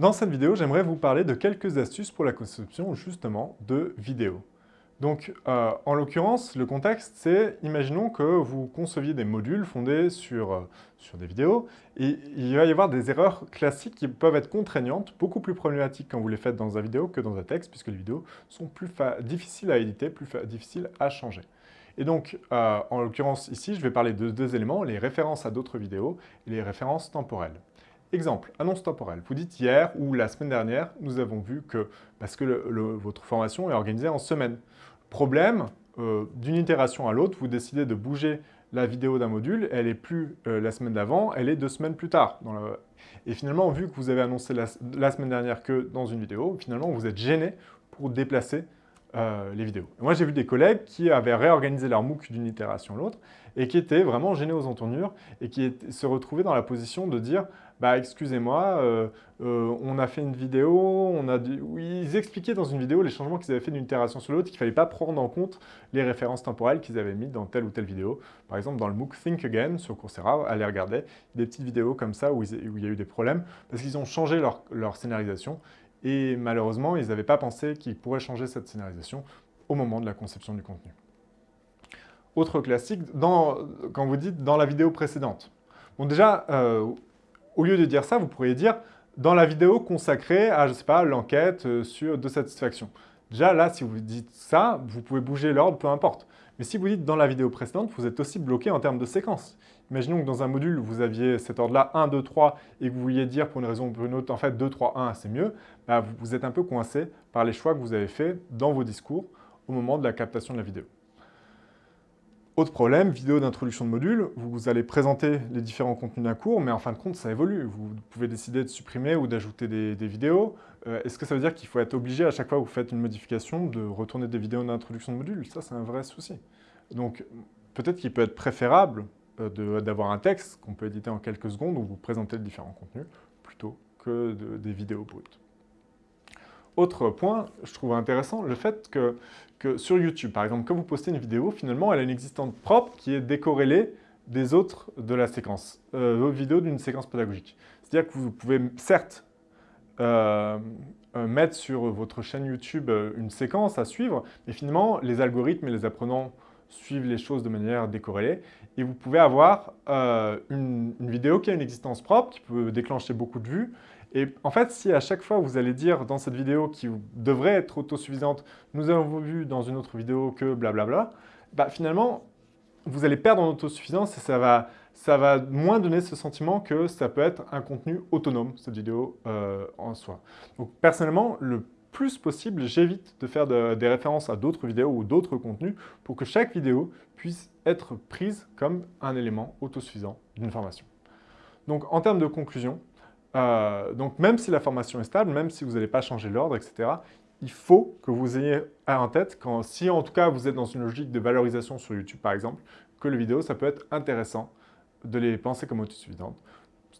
Dans cette vidéo, j'aimerais vous parler de quelques astuces pour la conception justement de vidéos. Donc, euh, en l'occurrence, le contexte, c'est, imaginons que vous conceviez des modules fondés sur, euh, sur des vidéos, et il va y avoir des erreurs classiques qui peuvent être contraignantes, beaucoup plus problématiques quand vous les faites dans un vidéo que dans un texte, puisque les vidéos sont plus difficiles à éditer, plus difficiles à changer. Et donc, euh, en l'occurrence ici, je vais parler de deux éléments, les références à d'autres vidéos et les références temporelles. Exemple, annonce temporelle. Vous dites hier ou la semaine dernière, nous avons vu que, parce que votre formation est organisée en semaine. Problème, euh, d'une itération à l'autre, vous décidez de bouger la vidéo d'un module, elle est plus euh, la semaine d'avant, elle est deux semaines plus tard. Et finalement, vu que vous avez annoncé la, semaine dernière que dans une vidéo, finalement, vous êtes gêné pour déplacer euh, les vidéos. moi, j'ai vu des collègues qui avaient réorganisé leur MOOC d'une itération à l'autre et qui étaient vraiment gênés aux entournures et qui se retrouvaient dans la position de dire bah excusez-moi, euh, euh, on a fait une vidéo, on a ils expliquaient dans une vidéo les changements qu'ils avaient fait d'une itération sur l'autre, qu'il ne fallait pas prendre en compte les références temporelles qu'ils avaient mis dans telle ou telle vidéo. Par exemple, dans le MOOC Think Again sur Coursera, allez regarder des petites vidéos comme ça où, il y a eu des problèmes parce qu'ils ont changé leur scénarisation et malheureusement, ils n'avaient pas pensé qu'ils pourraient changer cette scénarisation au moment de la conception du contenu. Autre classique, quand vous dites « dans la vidéo précédente ». Bon déjà, euh, au lieu de dire ça, vous pourriez dire dans la vidéo consacrée à, je sais pas, l'enquête euh, sur de satisfaction. Déjà, là, si vous dites ça, vous pouvez bouger l'ordre, peu importe. Mais si vous dites dans la vidéo précédente, vous êtes aussi bloqué en termes de séquence. Imaginons que dans un module, vous aviez cet ordre-là, 1, 2, 3, et que vous vouliez dire pour une raison ou pour une autre, en fait, 2, 3, 1, c'est mieux, bah, vous êtes un peu coincé par les choix que vous avez faits dans vos discours au moment de la captation de la vidéo. Autre problème, vidéo d'introduction de module, vous allez présenter les différents contenus d'un cours, mais en fin de compte, ça évolue. Vous pouvez décider de supprimer ou d'ajouter des, vidéos. Euh, est-ce que ça veut dire qu'il faut être obligé, à chaque fois que vous faites une modification, de retourner des vidéos d'introduction de module? Ça, c'est un vrai souci. Donc, peut-être qu'il peut être préférable euh, d'avoir un texte qu'on peut éditer en quelques secondes où vous présentez les différents contenus, plutôt que des vidéos brutes. Autre point, je trouve intéressant, le fait que, sur YouTube, par exemple, quand vous postez une vidéo, finalement, elle a une existence propre qui est décorrélée des autres de la séquence, euh, vos vidéos d'une séquence pédagogique. C'est-à-dire que vous pouvez, certes, euh, euh, mettre sur votre chaîne YouTube une séquence à suivre, mais finalement, les algorithmes et les apprenants suivent les choses de manière décorrélée, et vous pouvez avoir une vidéo qui a une existence propre, qui peut déclencher beaucoup de vues, et en fait, si à chaque fois vous allez dire dans cette vidéo qui devrait être autosuffisante, nous avons vu dans une autre vidéo que blablabla, bah finalement, vous allez perdre en autosuffisance et ça va, moins donner ce sentiment que ça peut être un contenu autonome, cette vidéo euh, en soi. Donc personnellement, le plus possible, j'évite de faire des références à d'autres vidéos ou d'autres contenus pour que chaque vidéo puisse être prise comme un élément autosuffisant d'une formation. Donc en termes de conclusion, euh, donc même si la formation est stable, même si vous n'allez pas changer l'ordre, etc., il faut que vous ayez en tête, si en tout cas vous êtes dans une logique de valorisation sur YouTube par exemple, que les vidéos, ça peut être intéressant de les penser comme autosuffisantes,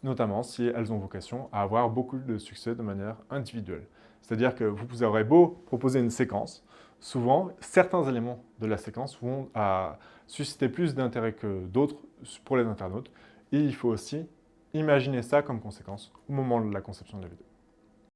notamment si elles ont vocation à avoir beaucoup de succès de manière individuelle. C'est-à-dire que vous aurez beau proposer une séquence, souvent certains éléments de la séquence vont à susciter plus d'intérêt que d'autres pour les internautes, et il faut aussi Imaginez ça comme conséquence au moment de la conception de la vidéo.